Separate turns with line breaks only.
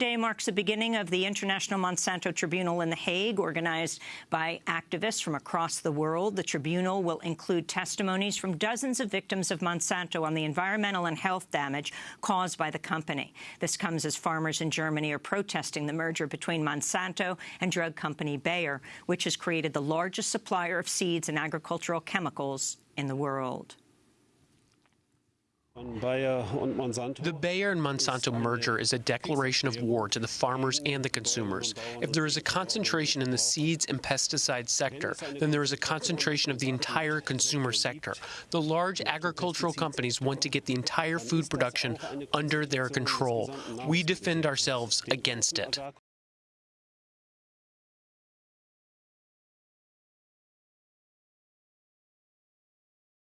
Today marks the beginning of the International Monsanto Tribunal in The Hague, organized by activists from across the world. The tribunal will include testimonies from dozens of victims of Monsanto on the environmental and health damage caused by the company. This comes as farmers in Germany are protesting the merger between Monsanto and drug company Bayer, which has created the largest supplier of seeds and agricultural chemicals in the world.
The Bayer and Monsanto merger is a declaration of war to the farmers and the consumers. If there is a concentration in the seeds and pesticide sector, then there is a concentration of the entire consumer sector. The large agricultural companies want to get the entire food production under their control. We defend ourselves against it.